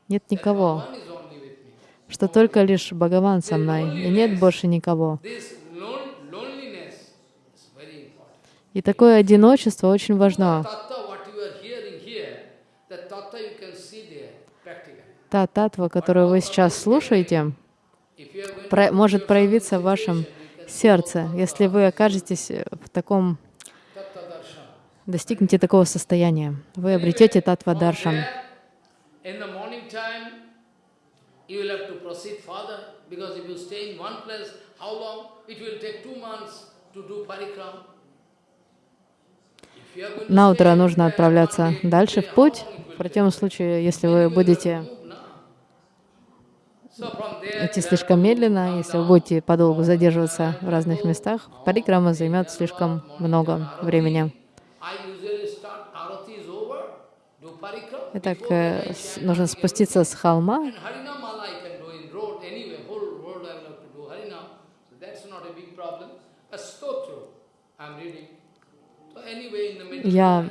нет никого, One is only with me. Что только лишь Бхагаван со мной, и нет больше никого. И такое одиночество очень важно. Та татва, которую вы сейчас слушаете, про может проявиться в вашем сердце, если вы окажетесь в таком, достигнете такого состояния. Вы обретете татва даршан. You will have to proceed further because if you stay in one place, how long? It will take two months to do parikram. На утро нужно отправляться дальше в путь. В противном случае, если вы будете идти слишком медленно, если вы будете подолгу задерживаться в разных местах, парикрама займет слишком много времени. Итак, э, нужно спуститься с холма Я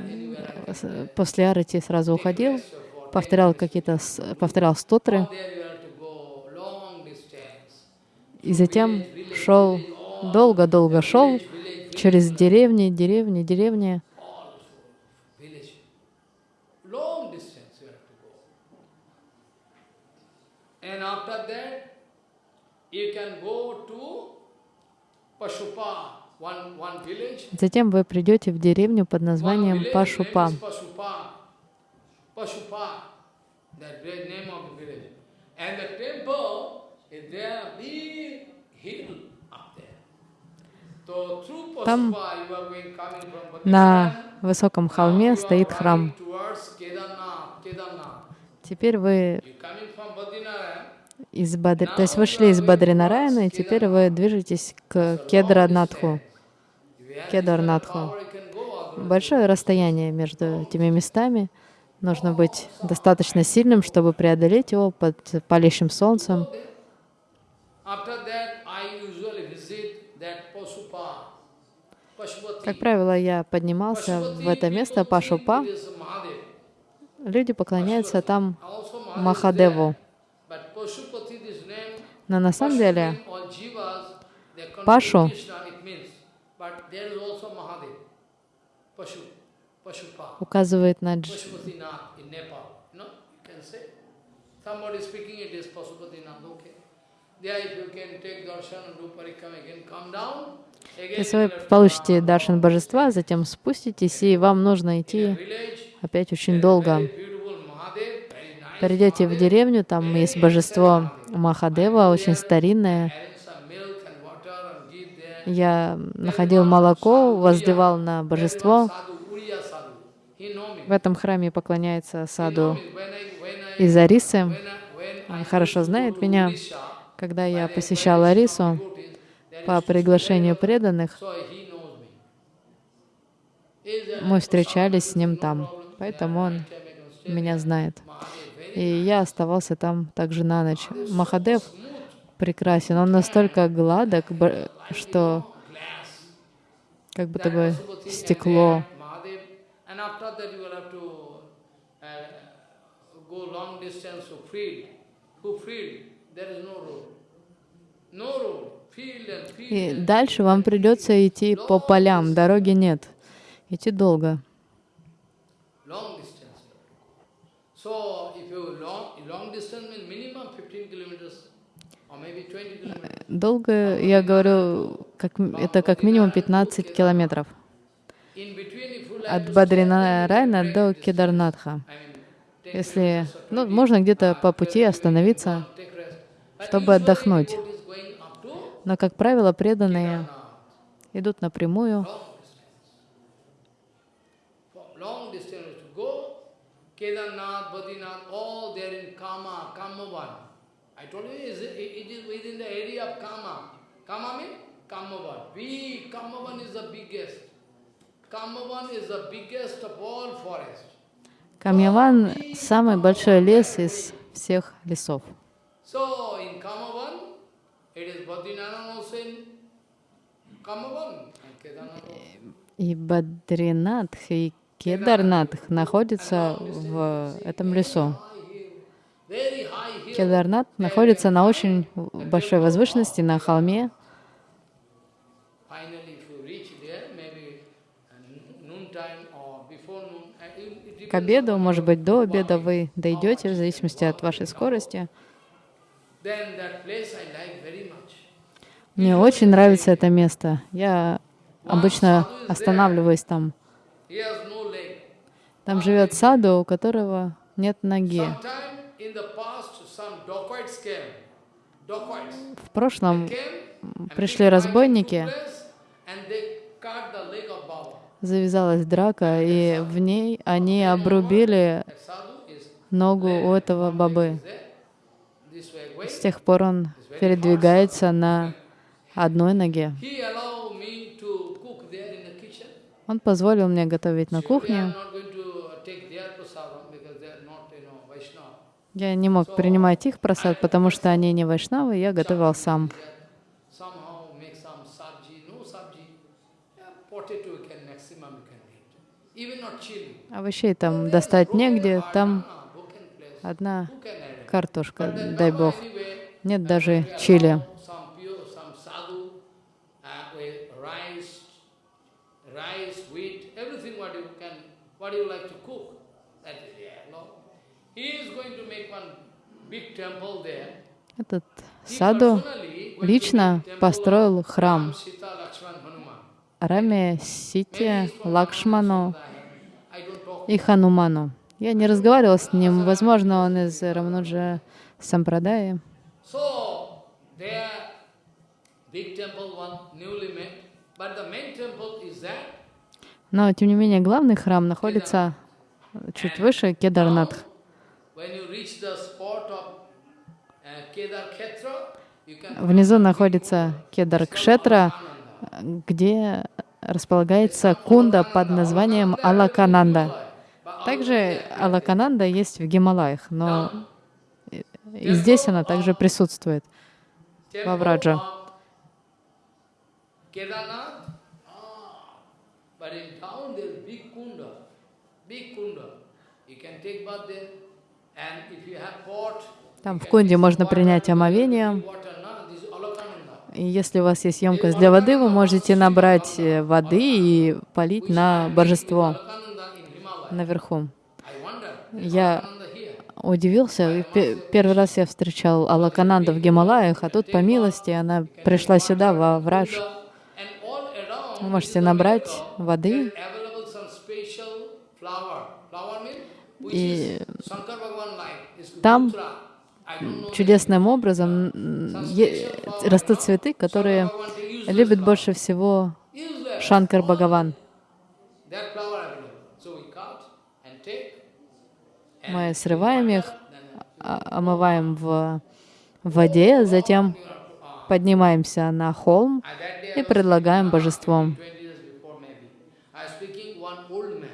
после арати сразу уходил, повторял какие-то, повторял стотры, и затем шел, долго-долго шел через деревни, деревни, деревни. And after that, you can go to Pashupa. Затем вы придете в деревню под названием Пашупа. Там на высоком холме стоит храм. Теперь вы из Бадри... То есть вышли из Бадринараяна, и теперь вы движетесь к Кедранатху. Кедарнатху. Большое расстояние между этими местами. Нужно быть достаточно сильным, чтобы преодолеть его под палящим солнцем. Как правило, я поднимался в это место Пашупа. Люди поклоняются там Махадеву. Но на самом деле Пашу указывает на Дж... Если вы получите даршан божества, затем спуститесь, и вам нужно идти опять очень долго. Придете в деревню, там есть божество Махадева, очень старинное. Я находил молоко, воздевал на божество. В этом храме поклоняется саду из Арисы. Он хорошо знает меня. Когда я посещал Арису по приглашению преданных, мы встречались с ним там, поэтому он меня знает. И я оставался там также на ночь. Махадев прекрасен, он настолько гладок, что как будто бы стекло. И дальше вам придется идти по полям, дороги нет. Идти долго. Долго, я говорю, как, это как минимум 15 километров от Бадринарайна до Кедарнатха. Если, ну, можно где-то по пути остановиться, чтобы отдохнуть. Но, как правило, преданные идут напрямую. Kedarnath, Badrinath, all there in Kama, Kamavan. I told you it is within the area of Kama. Kama means Kamavan. We, Kamavan is the biggest. Kamavan is the biggest of all forests. Камьяван — самый большой лес из всех лесов. So, in Kamavan, it is Badrinath also in Kamavan. И Бадринатх, и Кедарнатх находится в этом лесу. Кедарнат находится на очень большой возвышенности, на холме. Uh, uh, К обеду, может быть, до обеда вы дойдете, в зависимости от вашей скорости. Мне очень нравится это место. Я обычно останавливаюсь там. Там живет саду, у которого нет ноги. В прошлом пришли разбойники, завязалась драка, и в ней они обрубили ногу у этого бабы. С тех пор он передвигается на одной ноге. Он позволил мне готовить на кухне. not going to take their prasadam because they are not, you know, Vaishnava. Я не мог принимать их просад, потому что они не вайшнавы, я готовил сам. Овощей там достать негде, там Ah, одна картошка, дай бог. Нет uh, даже чили. allow Some pure, some sadhu, uh, with rice, rice, wheat, everything what you can, what you like to cook. That is yeah, no. He is going to make one big temple there. Этот саду лично построил храм. Раме, Сите, Лакшману и Хануману. Я не разговаривал с ним, возможно, он из Рамнуджа Сампрадаи. Но, тем не менее, главный храм находится чуть выше Кедарнатх. Внизу находится Кедар Кшетра, где располагается кунда под названием Алакананда. Также Алакананда есть в Гималаях, но и- здесь она также присутствует. of Kedarnath. Ah, big kunda. You can take bath there, and if you have pot, Там в кунде можно принять омовение. И если у вас есть емкость для воды, вы можете набрать э, воды и полить на божество наверху. Я удивился. Первый раз я встречал Алакананда в Гималаях, а тут, по милости, она пришла сюда, во Врадж. Вы можете набрать воды, И там чудесным образом растут цветы, которые любит больше всего. Шанкар Бхагаван. Мы срываем их, а- омываем в воде, затем поднимаемся на холм и предлагаем божеством. 20 years before maybe, I was speaking one old man.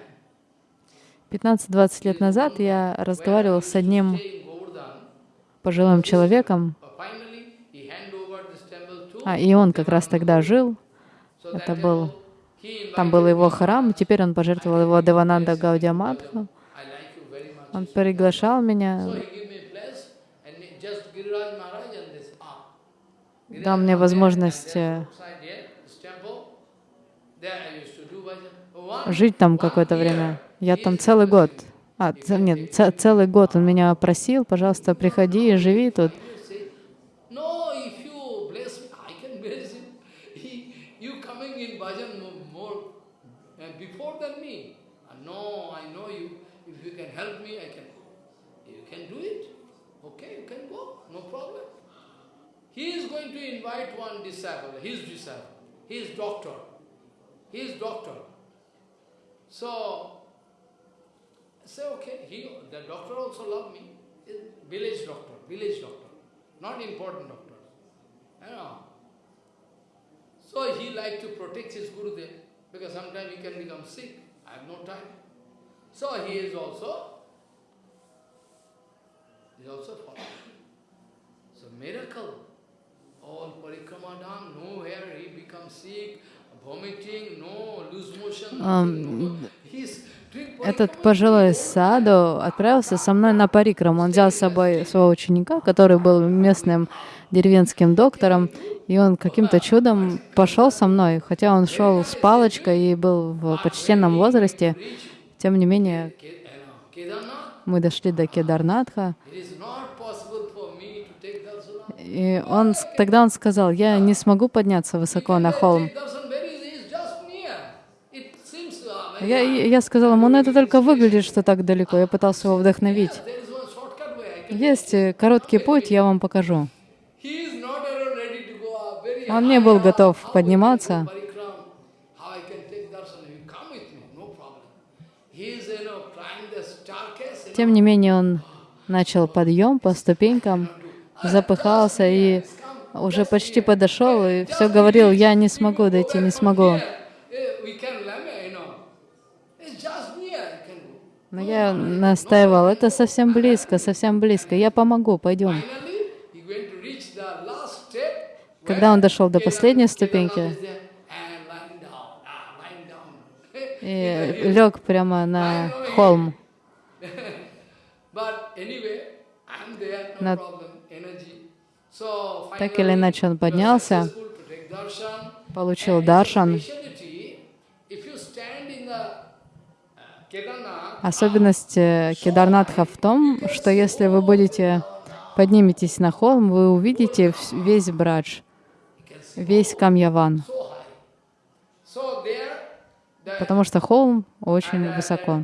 15-20 лет назад я разговаривал с одним temple to а, и он как раз тогда жил, это был, там был его храм, теперь он пожертвовал его Девананда Гаудиамадху. Он приглашал меня, дал мне возможность э, жить там какое-то время. Я там целый год. А, нет, целый год он меня просил, пожалуйста, приходи и живи тут. uh. Uh. So, say, okay, he, the doctor also loved me. Eh, village doctor, village doctor, not important doctor. You know. So he liked to protect his guru Gurudev because sometimes he can become sick. I have no time. So he is also, he is also following. So miracle. All parikrama done, nowhere he becomes sick, vomiting, no, loose motion, no. He's этот пожилой саду отправился со мной на парикрам. Он взял с собой своего ученика, который был местным деревенским доктором, и он каким-то чудом пошел со мной, хотя он шел с палочкой и был в почтенном возрасте. Тем не менее, мы дошли до Кедарнатха, и он, тогда он сказал, я не смогу подняться высоко на холм. Я, я сказала ему, ну это только выглядит, что так далеко. Я пытался его вдохновить. Есть э, короткий путь, я вам покажу. Он не был готов подниматься. Тем не менее, он начал подъем по ступенькам, запыхался и уже почти подошел, и все говорил, я не смогу дойти, не смогу. Но я настаивал, это совсем близко, совсем близко, я помогу, пойдем. Когда он дошел до последней ступеньки и лег прямо на холм, на... так или иначе он поднялся, получил даршан, Особенность э, Кедарнатха в том, что если вы будете подниметесь на холм, вы увидите весь Брадж, весь Камьяван, потому что холм очень высоко.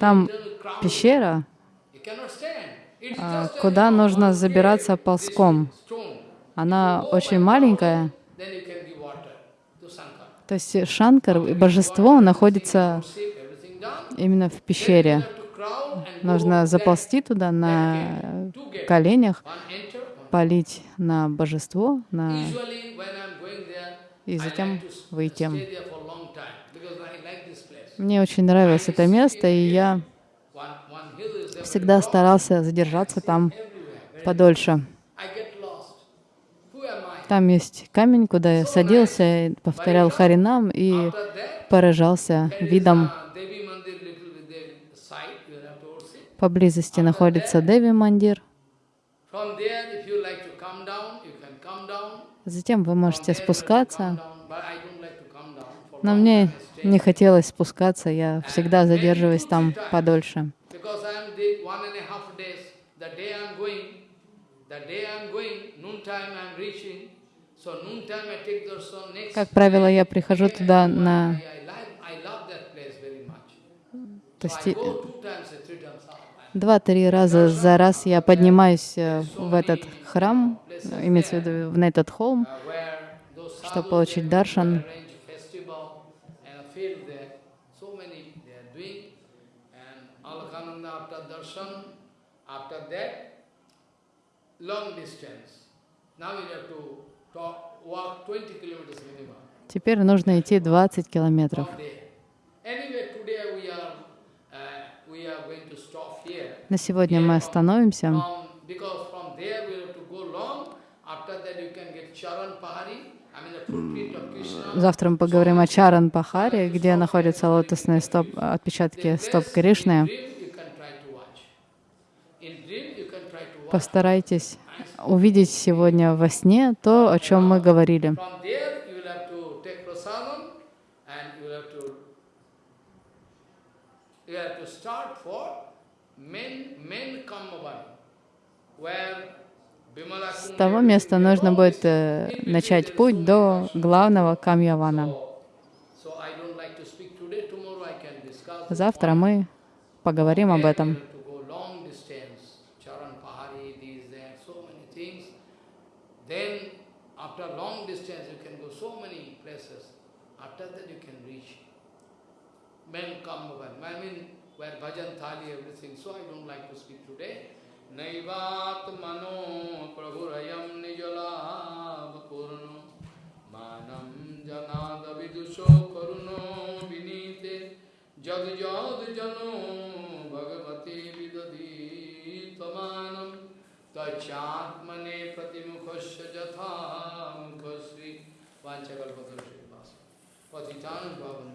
Там пещера, а, куда нужно забираться ползком. Она очень маленькая, то есть Шанкар, божество, находится именно в пещере. Нужно заползти туда на коленях, полить на божество, на... и затем выйти. Мне очень нравилось это место, и я всегда старался задержаться там подольше. Там есть камень, куда я садился, повторял Харинам и поражался видом. Поблизости находится Деви Мандир. Затем вы можете спускаться. Но мне не хотелось спускаться, я всегда задерживаюсь там подольше. Как правило, я прихожу туда на... Два-три раза за раз я поднимаюсь э, в этот храм, имеется в виду на этот холм, чтобы получить даршан. long distance. Now we have to Теперь нужно идти 20 километров. На сегодня мы остановимся. Завтра мы поговорим о Чаран Пахаре, где находятся лотосные стоп, отпечатки стоп Кришны. Постарайтесь увидеть сегодня во сне то, о чем мы говорили. С того места нужно будет э, начать путь до главного Камьявана. Завтра мы поговорим об этом. Bhajan thali, everything. So I don't like to speak today. Naivat mano prabhurayam nijalav purno manam janada vidusho karuno vinite jad jad jano bhagavati vidadi tamanam tachatmane pratimukhasya jatha mukhasri vanchakalpatarshi Patitanam Pavan